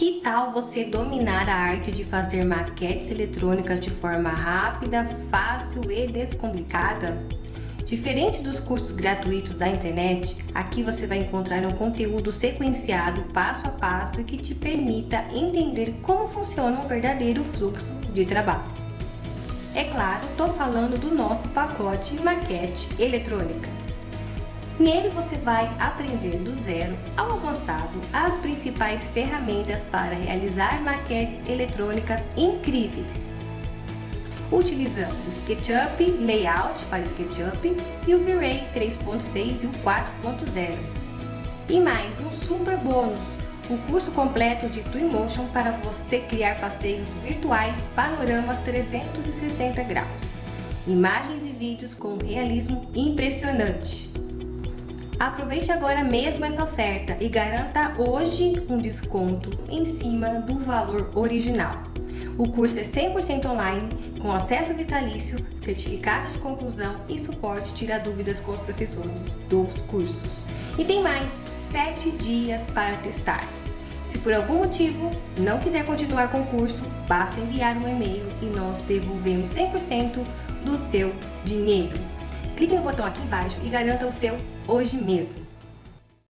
Que tal você dominar a arte de fazer maquetes eletrônicas de forma rápida, fácil e descomplicada? Diferente dos cursos gratuitos da internet, aqui você vai encontrar um conteúdo sequenciado passo a passo e que te permita entender como funciona um verdadeiro fluxo de trabalho. É claro, estou falando do nosso pacote maquete eletrônica. Nele você vai aprender do zero ao avançado as principais ferramentas para realizar maquetes eletrônicas incríveis. Utilizando o SketchUp Layout para SketchUp e o V-Ray 3.6 e o 4.0. E mais um super bônus, o curso completo de Twinmotion para você criar passeios virtuais panoramas 360 graus. Imagens e vídeos com realismo impressionante. Aproveite agora mesmo essa oferta e garanta hoje um desconto em cima do valor original. O curso é 100% online, com acesso vitalício, certificado de conclusão e suporte tira dúvidas com os professores dos cursos. E tem mais 7 dias para testar. Se por algum motivo não quiser continuar com o curso, basta enviar um e-mail e nós devolvemos 100% do seu dinheiro clique no botão aqui embaixo e garanta o seu hoje mesmo.